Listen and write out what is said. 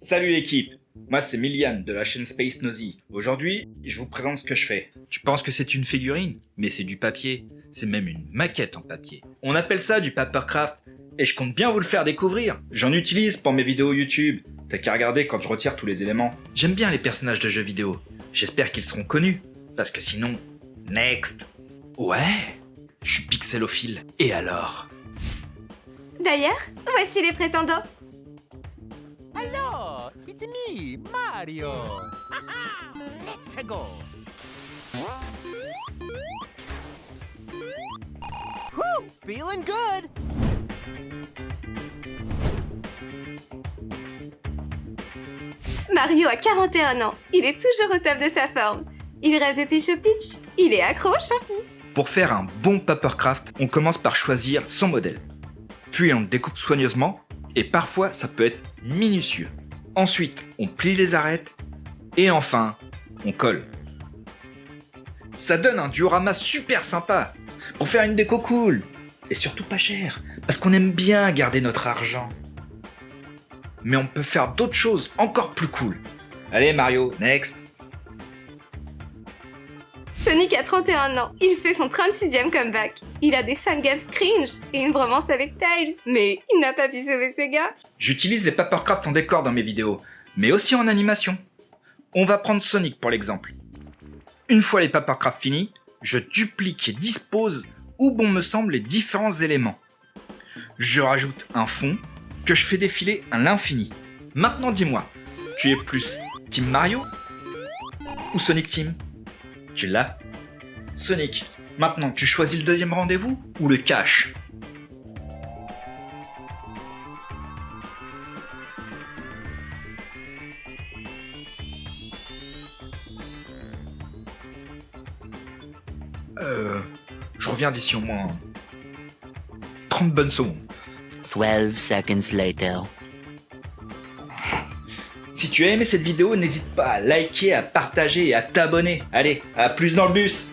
Salut l'équipe Moi c'est Milian de la chaîne Space Nosy. Aujourd'hui, je vous présente ce que je fais. Tu penses que c'est une figurine? Mais c'est du papier. C'est même une maquette en papier. On appelle ça du papercraft et je compte bien vous le faire découvrir. J'en utilise pour mes vidéos YouTube. T'as qu'à regarder quand je retire tous les éléments. J'aime bien les personnages de jeux vidéo. J'espère qu'ils seront connus. Parce que sinon... Next Ouais Je suis pixelophile. Et alors? D'ailleurs, voici les prétendants. Hello, it's me, Mario. Let's go. Whew, feeling good. Mario a 41 ans. Il est toujours au top de sa forme. Il rêve de pêche au pitch. Il est accro au champi. Pour faire un bon papercraft, on commence par choisir son modèle. Puis on le découpe soigneusement, et parfois ça peut être minutieux. Ensuite, on plie les arêtes, et enfin, on colle. Ça donne un diorama super sympa, pour faire une déco cool, et surtout pas cher, parce qu'on aime bien garder notre argent. Mais on peut faire d'autres choses encore plus cool. Allez Mario, next Sonic a 31 ans. Il fait son 36e comeback. Il a des fangames cringe et une bromance avec Tails. Mais il n'a pas pu sauver ses gars. J'utilise les papercraft en décor dans mes vidéos, mais aussi en animation. On va prendre Sonic pour l'exemple. Une fois les papercraft finis, je duplique et dispose où bon me semble les différents éléments. Je rajoute un fond que je fais défiler à l'infini. Maintenant dis-moi, tu es plus Team Mario ou Sonic Team? Tu l'as Sonic, maintenant tu choisis le deuxième rendez-vous ou le cache Euh... Je reviens d'ici au moins... 30 bonnes secondes. 12 seconds later. Si tu as aimé cette vidéo, n'hésite pas à liker, à partager et à t'abonner. Allez, à plus dans le bus